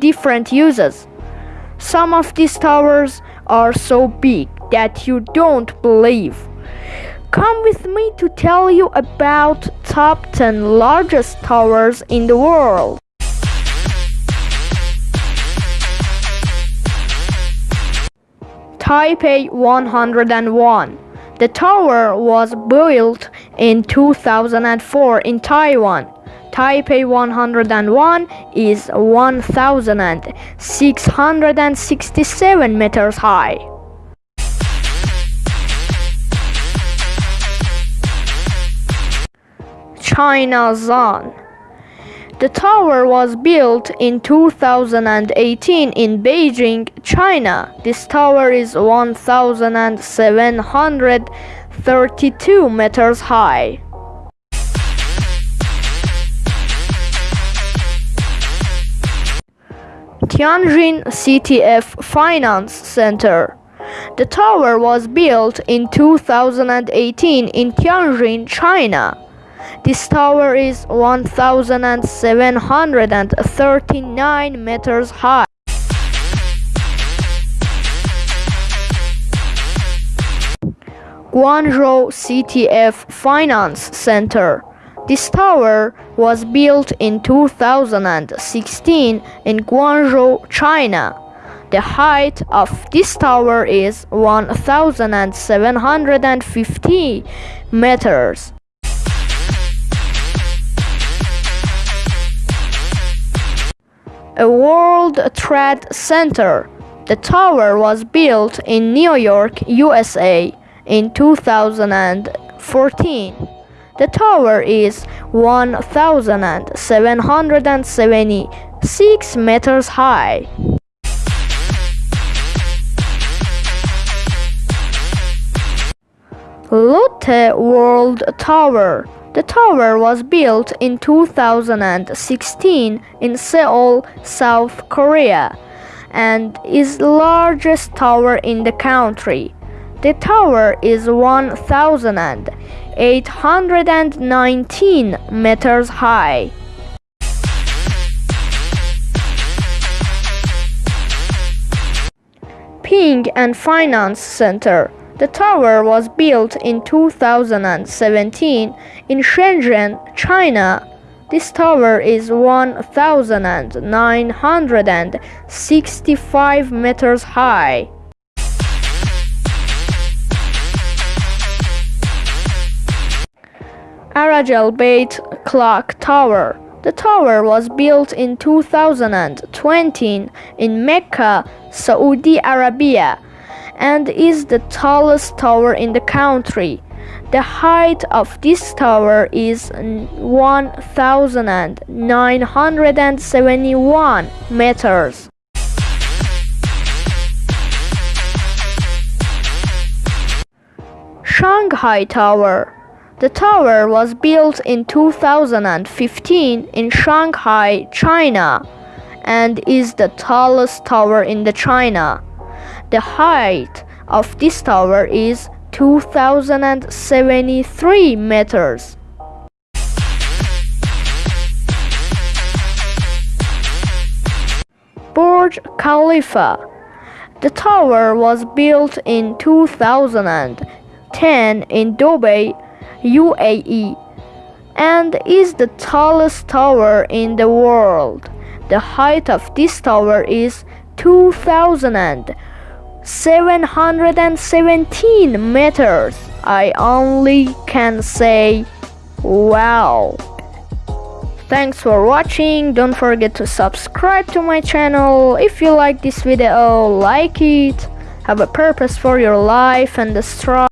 different uses. Some of these towers are so big that you don't believe. Come with me to tell you about top 10 largest towers in the world. Taipei 101 The tower was built in 2004 in Taiwan. Taipei 101 is 1667 meters high. China Zun the tower was built in 2018 in Beijing, China. This tower is 1,732 meters high. Tianjin CTF Finance Center. The tower was built in 2018 in Tianjin, China. This tower is 1,739 meters high. Guangzhou CTF Finance Center. This tower was built in 2016 in Guangzhou, China. The height of this tower is 1,750 meters. a World Trade Center. The tower was built in New York, USA in 2014. The tower is 1,776 meters high. Lotte World Tower the tower was built in 2016 in Seoul, South Korea, and is the largest tower in the country. The tower is 1,819 meters high. Ping An Finance Center the tower was built in 2017 in Shenzhen, China. This tower is 1,965 meters high. Abraj Al Bait Clock Tower. The tower was built in 2020 in Mecca, Saudi Arabia and is the tallest tower in the country. The height of this tower is 1,971 meters. Shanghai Tower The tower was built in 2015 in Shanghai, China, and is the tallest tower in the China. The height of this tower is 2073 meters. Burj Khalifa. The tower was built in 2010 in Dubai, UAE, and is the tallest tower in the world. The height of this tower is 2,717 meters. I only can say wow. Thanks for watching. Don't forget to subscribe to my channel. If you like this video, like it. Have a purpose for your life and destroy